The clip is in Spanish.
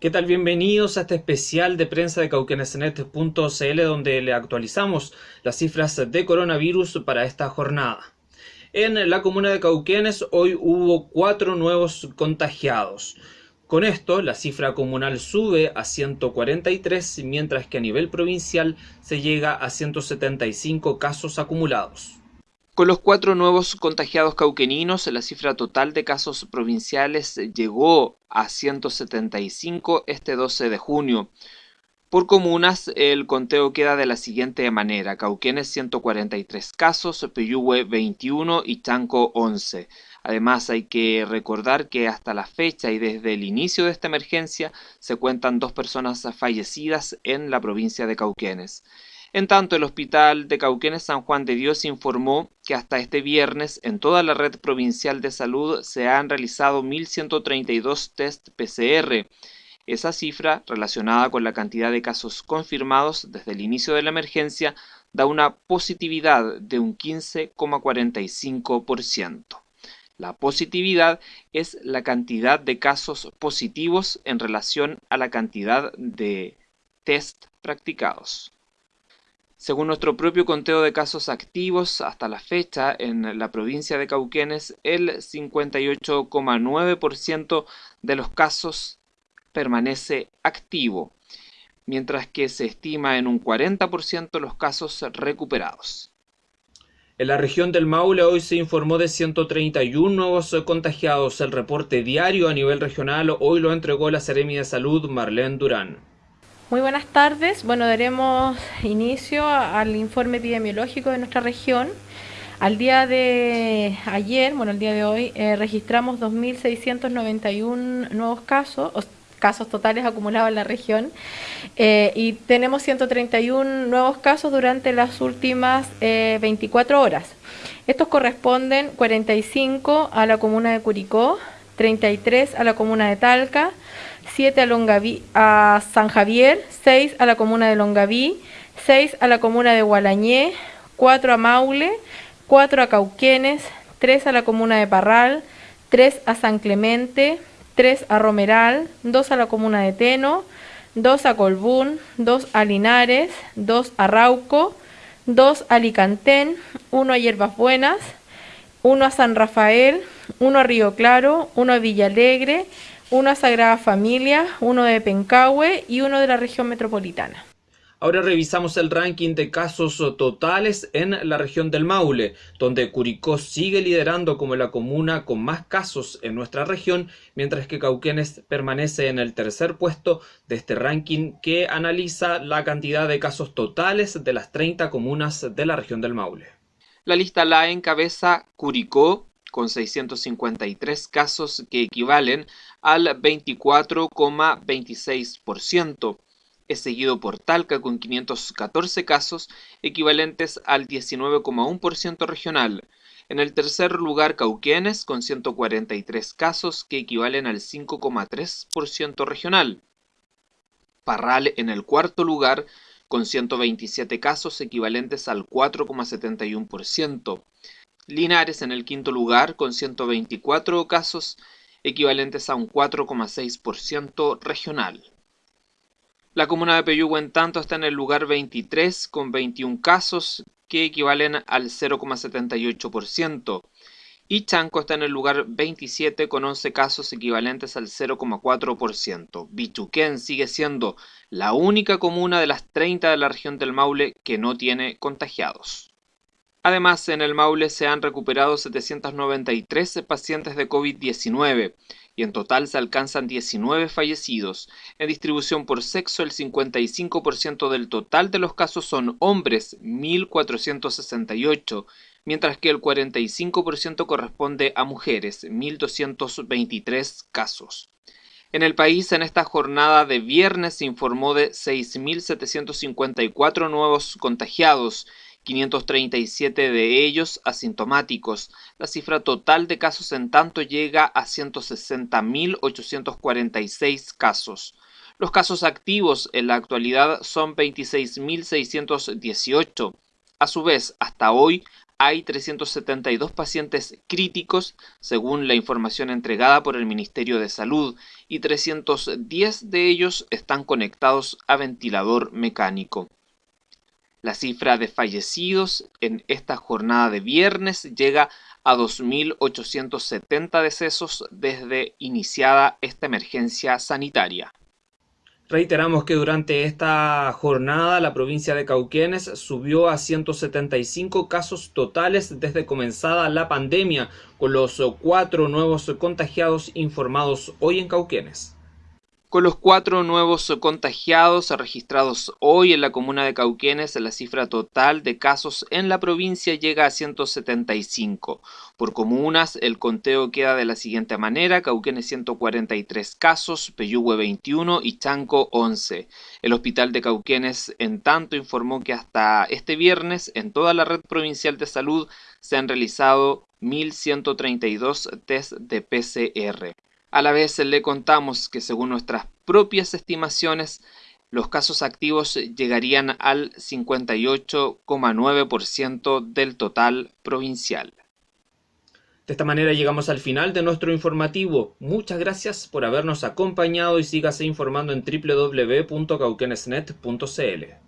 ¿Qué tal? Bienvenidos a este especial de prensa de cauquenesnet.cl donde le actualizamos las cifras de coronavirus para esta jornada. En la comuna de Cauquenes hoy hubo cuatro nuevos contagiados. Con esto, la cifra comunal sube a 143, mientras que a nivel provincial se llega a 175 casos acumulados. Con los cuatro nuevos contagiados cauqueninos, la cifra total de casos provinciales llegó a 175 este 12 de junio. Por comunas, el conteo queda de la siguiente manera. Cauquenes 143 casos, Peyúgue 21 y Chanco 11. Además, hay que recordar que hasta la fecha y desde el inicio de esta emergencia se cuentan dos personas fallecidas en la provincia de Cauquenes. En tanto, el Hospital de Cauquenes San Juan de Dios informó que hasta este viernes en toda la red provincial de salud se han realizado 1.132 test PCR. Esa cifra, relacionada con la cantidad de casos confirmados desde el inicio de la emergencia, da una positividad de un 15,45%. La positividad es la cantidad de casos positivos en relación a la cantidad de test practicados. Según nuestro propio conteo de casos activos hasta la fecha en la provincia de Cauquenes, el 58,9% de los casos permanece activo, mientras que se estima en un 40% los casos recuperados. En la región del Maule hoy se informó de 131 nuevos contagiados. El reporte diario a nivel regional hoy lo entregó la Seremi de Salud Marlene Durán. Muy buenas tardes. Bueno, daremos inicio al informe epidemiológico de nuestra región. Al día de ayer, bueno, el día de hoy, eh, registramos 2.691 nuevos casos, casos totales acumulados en la región, eh, y tenemos 131 nuevos casos durante las últimas 24 eh, horas. Estos corresponden 45 a la comuna de Curicó, 33 a la comuna de Talca, 7 a, a San Javier, 6 a la comuna de Longaví, 6 a la comuna de Gualañé, 4 a Maule, 4 a Cauquenes, 3 a la comuna de Parral, 3 a San Clemente, 3 a Romeral, 2 a la comuna de Teno, 2 a Colbún, 2 a Linares, 2 a Rauco, 2 a Alicantén, 1 a Hierbas Buenas, 1 a San Rafael, 1 a Río Claro, 1 a Villalegre, uno a Sagrada Familia, uno de Pencahue y uno de la región metropolitana. Ahora revisamos el ranking de casos totales en la región del Maule, donde Curicó sigue liderando como la comuna con más casos en nuestra región, mientras que Cauquenes permanece en el tercer puesto de este ranking que analiza la cantidad de casos totales de las 30 comunas de la región del Maule. La lista la encabeza Curicó, con 653 casos que equivalen al 24,26%. Es seguido por Talca con 514 casos equivalentes al 19,1% regional. En el tercer lugar Cauquenes con 143 casos que equivalen al 5,3% regional. Parral en el cuarto lugar con 127 casos equivalentes al 4,71%. Linares en el quinto lugar con 124 casos equivalentes a un 4,6% regional. La comuna de Peyúgue en tanto está en el lugar 23 con 21 casos que equivalen al 0,78% y Chanco está en el lugar 27 con 11 casos equivalentes al 0,4%. Bichuquén sigue siendo la única comuna de las 30 de la región del Maule que no tiene contagiados. Además, en el Maule se han recuperado 793 pacientes de COVID-19 y en total se alcanzan 19 fallecidos. En distribución por sexo, el 55% del total de los casos son hombres, 1.468, mientras que el 45% corresponde a mujeres, 1.223 casos. En el país, en esta jornada de viernes se informó de 6.754 nuevos contagiados 537 de ellos asintomáticos. La cifra total de casos en tanto llega a 160.846 casos. Los casos activos en la actualidad son 26.618. A su vez, hasta hoy hay 372 pacientes críticos, según la información entregada por el Ministerio de Salud, y 310 de ellos están conectados a ventilador mecánico. La cifra de fallecidos en esta jornada de viernes llega a 2.870 decesos desde iniciada esta emergencia sanitaria. Reiteramos que durante esta jornada la provincia de Cauquenes subió a 175 casos totales desde comenzada la pandemia, con los cuatro nuevos contagiados informados hoy en Cauquenes. Con los cuatro nuevos contagiados registrados hoy en la comuna de Cauquenes, la cifra total de casos en la provincia llega a 175. Por comunas, el conteo queda de la siguiente manera, Cauquenes 143 casos, Peyúgue 21 y Chanco 11. El hospital de Cauquenes, en tanto, informó que hasta este viernes en toda la red provincial de salud se han realizado 1.132 test de PCR. A la vez le contamos que según nuestras propias estimaciones, los casos activos llegarían al 58,9% del total provincial. De esta manera llegamos al final de nuestro informativo. Muchas gracias por habernos acompañado y sígase informando en www.cauquenesnet.cl.